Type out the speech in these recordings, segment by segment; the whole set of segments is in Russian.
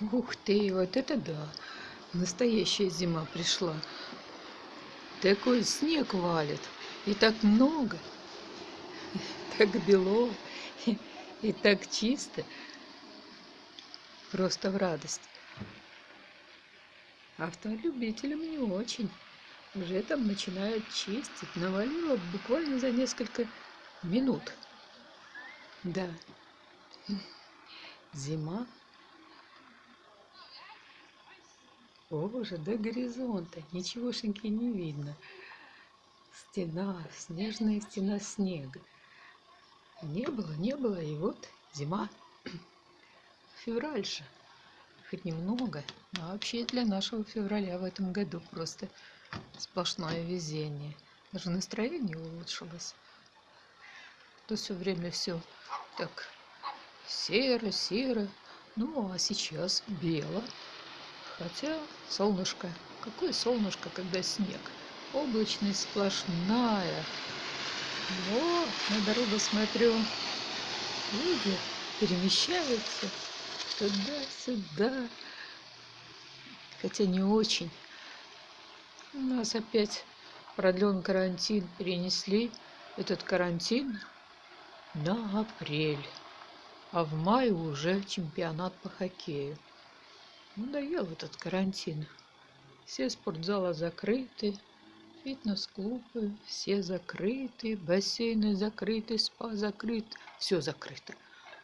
Ух ты, вот это да! Настоящая зима пришла. Такой снег валит. И так много. Так бело. И, и так чисто. Просто в радость. Автолюбителям не очень. Уже там начинают чистить. Навалило буквально за несколько минут. Да. Зима. Боже, до горизонта ничегошеньки не видно. Стена, снежная стена снега. Не было, не было, и вот зима. Февраль. Хоть немного, но вообще для нашего февраля в этом году просто сплошное везение. Даже настроение улучшилось. То все время все так серо, серо. Ну, а сейчас бело. Хотя солнышко. Какое солнышко, когда снег? Облачность сплошная. Вот, на дорогу смотрю. Люди перемещаются туда-сюда. Хотя не очень. У нас опять продлен карантин. Перенесли этот карантин на апрель а в мае уже чемпионат по хоккею. Надоел этот карантин. Все спортзалы закрыты, фитнес-клубы все закрыты, бассейны закрыты, спа закрыт, все закрыто.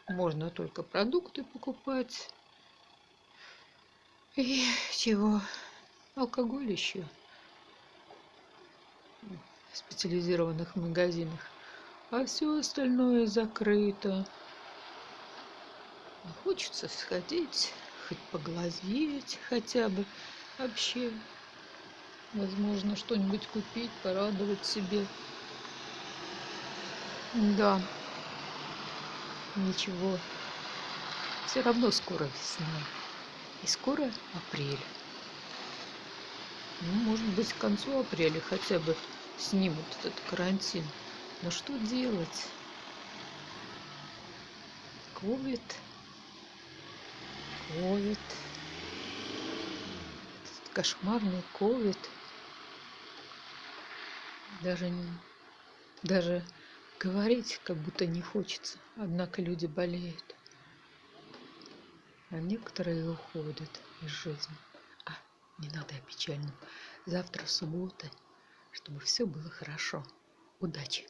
Можно только продукты покупать. И чего? Алкоголь еще в специализированных магазинах. А все остальное закрыто. Хочется сходить, хоть поглазеть хотя бы. Вообще, возможно, что-нибудь купить, порадовать себе. Да, ничего. Все равно скоро весна. И скоро апрель. Ну, может быть, к концу апреля хотя бы снимут этот карантин. Но что делать? Ковид ковид кошмарный ковид даже даже говорить как будто не хочется однако люди болеют. А некоторые уходят из жизни. А не надо о печальном завтра суббота чтобы все было хорошо. Удачи